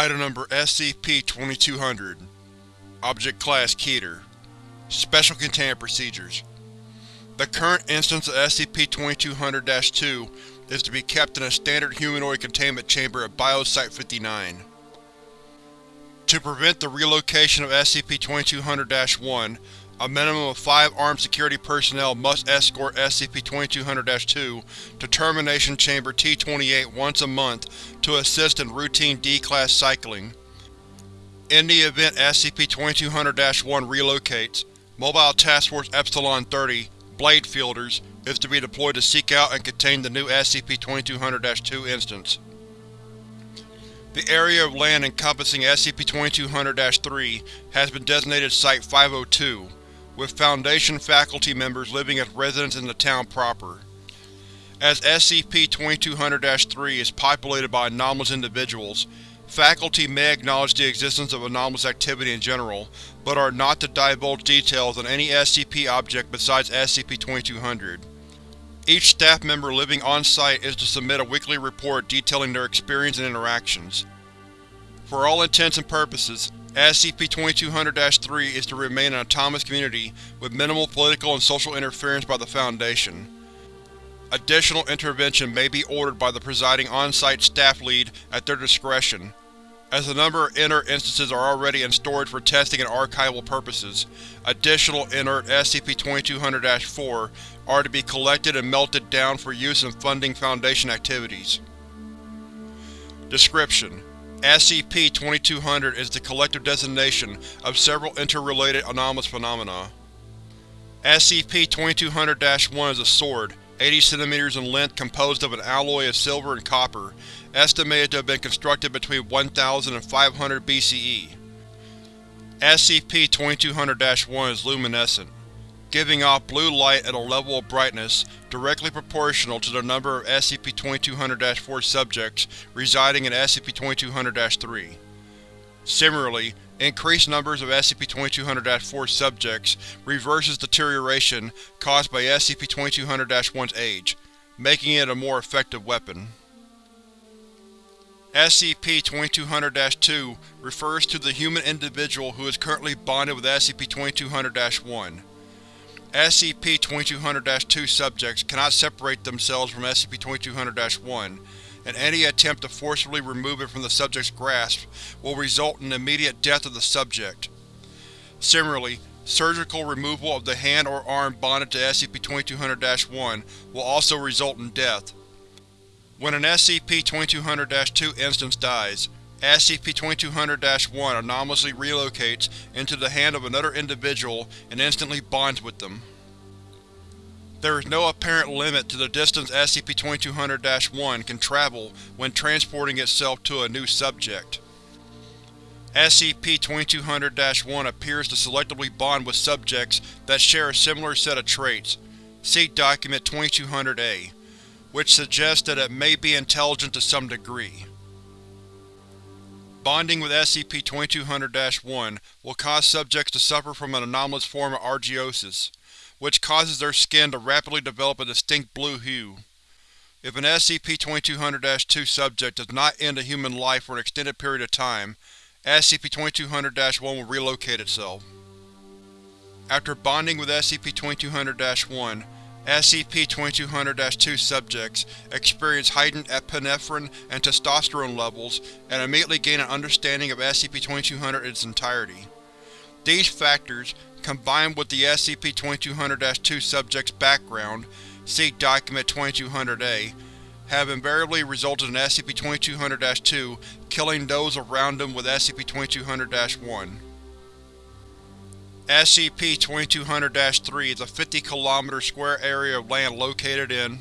Item Number SCP-2200 Object Class Keter. Special Containment Procedures. The current instance of SCP-2200-2 is to be kept in a standard humanoid containment chamber at Biosite-59. To prevent the relocation of SCP-2200-1, a minimum of five armed security personnel must escort SCP-2200-2 to Termination Chamber T-28 once a month to assist in routine D-Class cycling. In the event SCP-2200-1 relocates, Mobile Task Force Epsilon-30 Blade Fielders is to be deployed to seek out and contain the new SCP-2200-2 instance. The area of land encompassing SCP-2200-3 has been designated Site-502, with Foundation faculty members living as residents in the town proper. As SCP-2200-3 is populated by anomalous individuals, faculty may acknowledge the existence of anomalous activity in general, but are not to divulge details on any SCP object besides SCP-2200. Each staff member living on-site is to submit a weekly report detailing their experience and interactions. For all intents and purposes, SCP-2200-3 is to remain an autonomous community with minimal political and social interference by the Foundation. Additional intervention may be ordered by the presiding on-site staff lead at their discretion. As a number of inert instances are already in storage for testing and archival purposes, additional inert SCP-2200-4 are to be collected and melted down for use in funding Foundation activities. Description: SCP-2200 is the collective designation of several interrelated anomalous phenomena. SCP-2200-1 is a sword, 80 cm in length composed of an alloy of silver and copper, estimated to have been constructed between 1000 and 500 BCE. SCP-2200-1 is luminescent giving off blue light at a level of brightness directly proportional to the number of SCP-2200-4 subjects residing in SCP-2200-3. Similarly, increased numbers of SCP-2200-4 subjects reverses deterioration caused by SCP-2200-1's age, making it a more effective weapon. SCP-2200-2 refers to the human individual who is currently bonded with SCP-2200-1. SCP-2200-2 subjects cannot separate themselves from SCP-2200-1, and any attempt to forcibly remove it from the subject's grasp will result in the immediate death of the subject. Similarly, surgical removal of the hand or arm bonded to SCP-2200-1 will also result in death. When an SCP-2200-2 instance dies, SCP-2200-1 anomalously relocates into the hand of another individual and instantly bonds with them. There is no apparent limit to the distance SCP-2200-1 can travel when transporting itself to a new subject. SCP-2200-1 appears to selectively bond with subjects that share a similar set of traits. See Document 2200-A, which suggests that it may be intelligent to some degree. Bonding with SCP-2200-1 will cause subjects to suffer from an anomalous form of argyrosis, which causes their skin to rapidly develop a distinct blue hue. If an SCP-2200-2 subject does not end a human life for an extended period of time, SCP-2200-1 will relocate itself. After bonding with SCP-2200-1, SCP-2200-2 subjects experience heightened epinephrine and testosterone levels and immediately gain an understanding of SCP-2200 in its entirety. These factors, combined with the SCP-2200-2 subject's background see Document 2200-A, have invariably resulted in SCP-2200-2 killing those around them with SCP-2200-1. SCP-2200-3 is a 50 km square area of land located in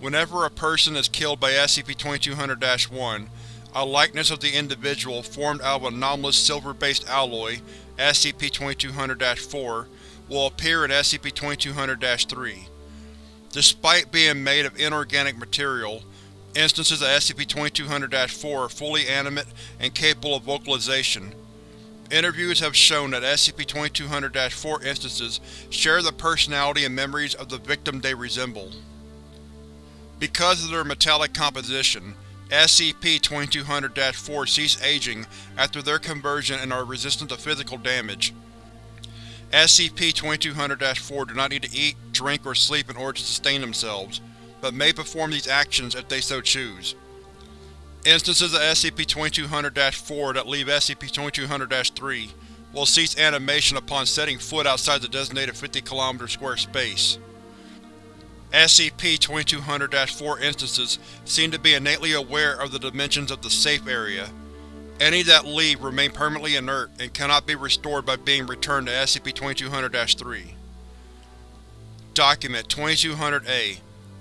Whenever a person is killed by SCP-2200-1, a likeness of the individual formed out of anomalous silver-based alloy, SCP-2200-4, will appear in SCP-2200-3. Despite being made of inorganic material, instances of SCP-2200-4 are fully animate and capable of vocalization, Interviews have shown that SCP-2200-4 instances share the personality and memories of the victim they resemble. Because of their metallic composition, SCP-2200-4 cease aging after their conversion and are resistant to physical damage. SCP-2200-4 do not need to eat, drink, or sleep in order to sustain themselves, but may perform these actions if they so choose. Instances of SCP-2200-4 that leave SCP-2200-3 will cease animation upon setting foot outside the designated 50 km square space. SCP-2200-4 instances seem to be innately aware of the dimensions of the Safe Area. Any that leave remain permanently inert and cannot be restored by being returned to SCP-2200-3. Document 2200-A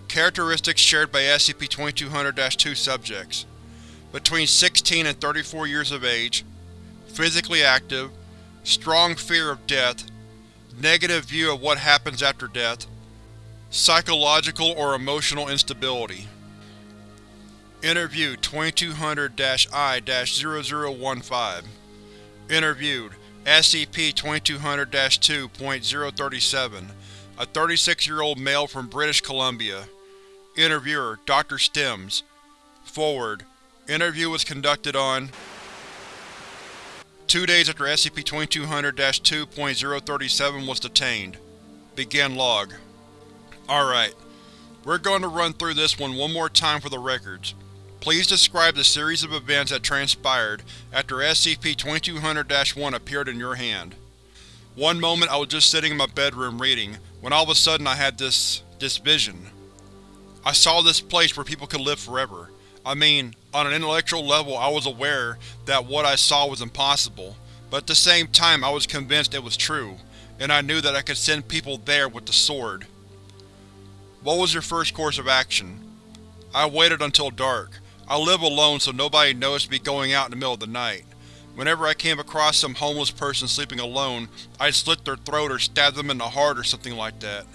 Characteristics shared by SCP-2200-2 subjects Between 16 and 34 years of age Physically active Strong fear of death Negative view of what happens after death Psychological or emotional instability. Interviewed 2200-I-0015 Interviewed SCP-2200-2.037 A 36-year-old male from British Columbia. Interviewer Dr. Stems Forward Interview was conducted on Two days after SCP-2200-2.037 was detained. Begin log. Alright, we're going to run through this one one more time for the records. Please describe the series of events that transpired after SCP-2200-1 appeared in your hand. One moment I was just sitting in my bedroom reading, when all of a sudden I had this… this vision. I saw this place where people could live forever. I mean, on an intellectual level I was aware that what I saw was impossible, but at the same time I was convinced it was true, and I knew that I could send people there with the sword. What was your first course of action? I waited until dark. I live alone so nobody noticed me going out in the middle of the night. Whenever I came across some homeless person sleeping alone, I'd slit their throat or stab them in the heart or something like that.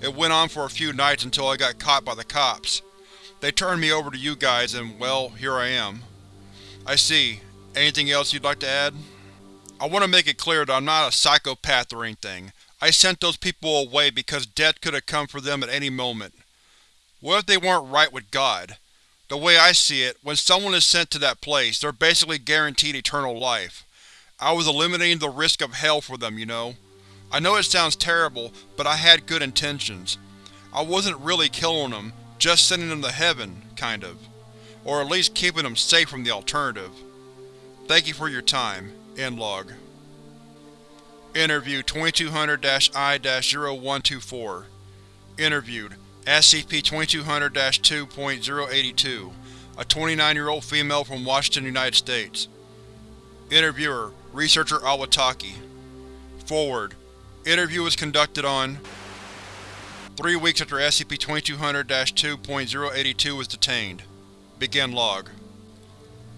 It went on for a few nights until I got caught by the cops. They turned me over to you guys and, well, here I am. I see. Anything else you'd like to add? I want to make it clear that I'm not a psychopath or anything. I sent those people away because death could have come for them at any moment. What if they weren't right with God? The way I see it, when someone is sent to that place, they're basically guaranteed eternal life. I was eliminating the risk of hell for them, you know. I know it sounds terrible, but I had good intentions. I wasn't really killing them, just sending them to heaven, kind of. Or at least keeping them safe from the alternative. Thank you for your time. End log. Interview 2200-I-0124 Interviewed SCP-2200-2.082 A 29-year-old female from Washington, United States Interviewer Researcher Awataki Forward Interview was conducted on Three weeks after SCP-2200-2.082 was detained. Begin log.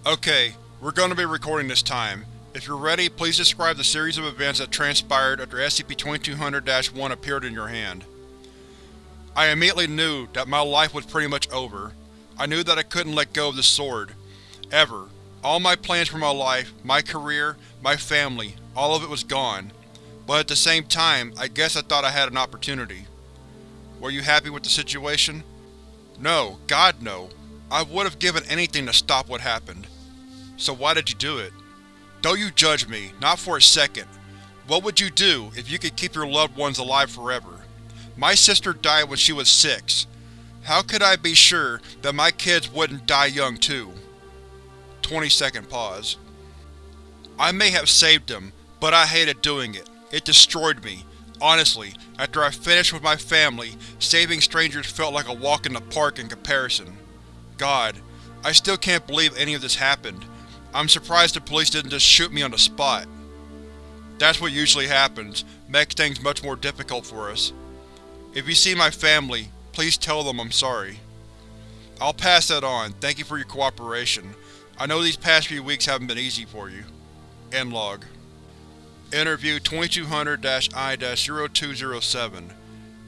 Okay, we're going to be recording this time. If you're ready, please describe the series of events that transpired after SCP-2200-1 appeared in your hand. I immediately knew that my life was pretty much over. I knew that I couldn't let go of this sword. Ever. All my plans for my life, my career, my family, all of it was gone. But at the same time, I guess I thought I had an opportunity. Were you happy with the situation? No, God no. I would have given anything to stop what happened. So why did you do it? Don't you judge me, not for a second. What would you do if you could keep your loved ones alive forever? My sister died when she was six. How could I be sure that my kids wouldn't die young too? 20 second pause. I may have saved them, but I hated doing it. It destroyed me. Honestly, after I finished with my family, saving strangers felt like a walk in the park in comparison. God, I still can't believe any of this happened. I'm surprised the police didn't just shoot me on the spot. That's what usually happens, makes things much more difficult for us. If you see my family, please tell them I'm sorry. I'll pass that on, thank you for your cooperation. I know these past few weeks haven't been easy for you. End log. Interview 2200-I-0207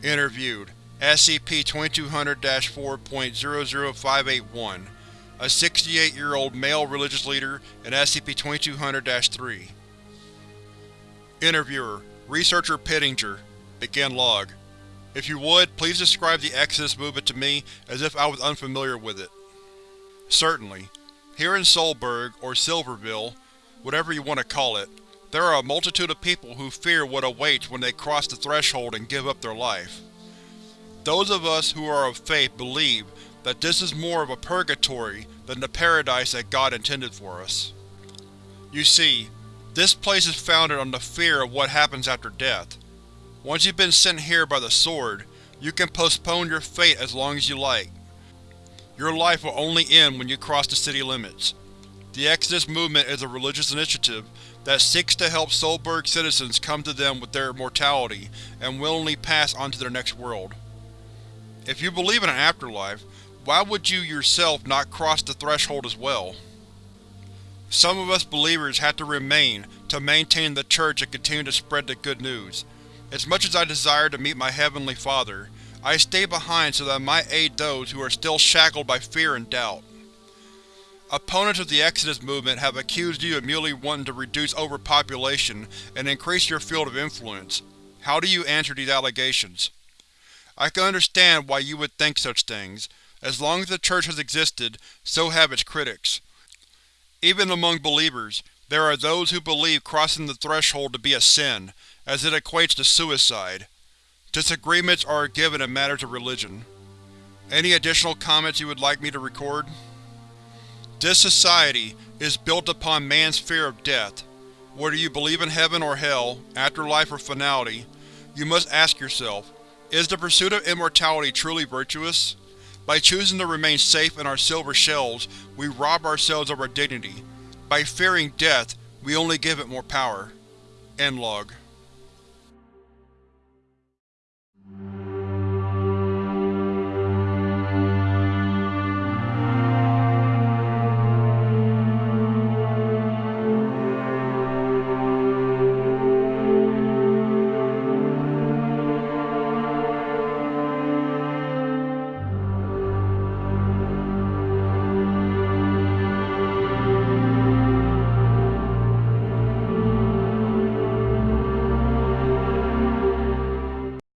Interviewed SCP-2200-4.00581 a 68-year-old male religious leader in SCP-2200-3. Interviewer Researcher Pittinger Begin log. If you would, please describe the Exodus movement to me as if I was unfamiliar with it. Certainly. Here in Solberg, or Silverville, whatever you want to call it, there are a multitude of people who fear what awaits when they cross the threshold and give up their life. Those of us who are of faith believe that this is more of a purgatory than the paradise that God intended for us. You see, this place is founded on the fear of what happens after death. Once you've been sent here by the Sword, you can postpone your fate as long as you like. Your life will only end when you cross the city limits. The Exodus movement is a religious initiative that seeks to help Solberg citizens come to them with their immortality and willingly pass on to their next world. If you believe in an afterlife, why would you yourself not cross the threshold as well? Some of us believers have to remain to maintain the Church and continue to spread the good news. As much as I desire to meet my Heavenly Father, I stay behind so that I might aid those who are still shackled by fear and doubt. Opponents of the Exodus movement have accused you of merely wanting to reduce overpopulation and increase your field of influence. How do you answer these allegations? I can understand why you would think such things. As long as the Church has existed, so have its critics. Even among believers, there are those who believe crossing the threshold to be a sin, as it equates to suicide. Disagreements are given in matters of religion. Any additional comments you would like me to record? This society is built upon man's fear of death. Whether you believe in heaven or hell, afterlife or finality, you must ask yourself, is the pursuit of immortality truly virtuous? By choosing to remain safe in our silver shells, we rob ourselves of our dignity. By fearing death, we only give it more power. End log.